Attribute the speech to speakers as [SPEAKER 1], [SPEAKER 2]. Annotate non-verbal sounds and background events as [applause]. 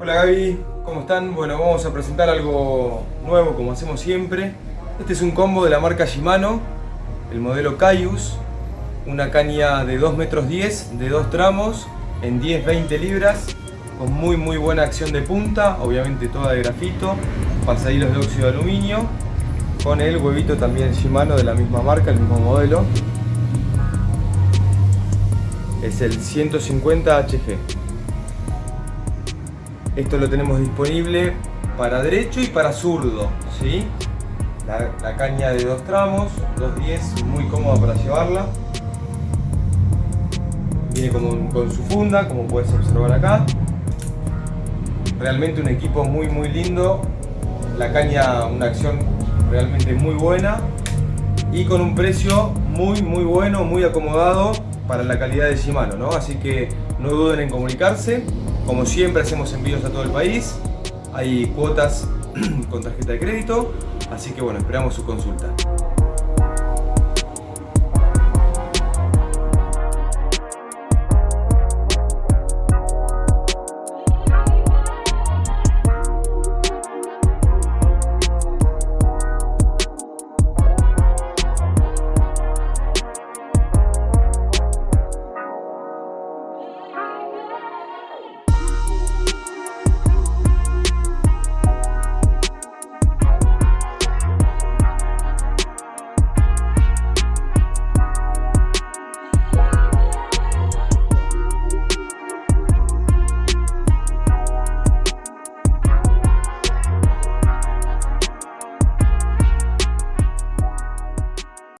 [SPEAKER 1] Hola Gaby, ¿cómo están? Bueno, vamos a presentar algo nuevo como hacemos siempre. Este es un combo de la marca Shimano, el modelo Caius, una caña de 2 metros 10, de dos tramos, en 10-20 libras, con muy muy buena acción de punta, obviamente toda de grafito, pasadillos de óxido de aluminio, con el huevito también Shimano de la misma marca, el mismo modelo. Es el 150 HG. Esto lo tenemos disponible para derecho y para zurdo, ¿sí? La, caña de dos tramos, 210, muy cómoda para llevarla. Viene como, con su funda, como puedes observar acá. Realmente un equipo muy muy lindo. La caña, una acción realmente muy buena. Y con un precio muy muy bueno, muy acomodado para la calidad de Shimano, ¿no? Así que no duden en comunicarse. Como siempre hacemos envíos a todo el país. Hay cuotas [clears throat] con tarjeta de crédito. Así que bueno, esperamos su consulta.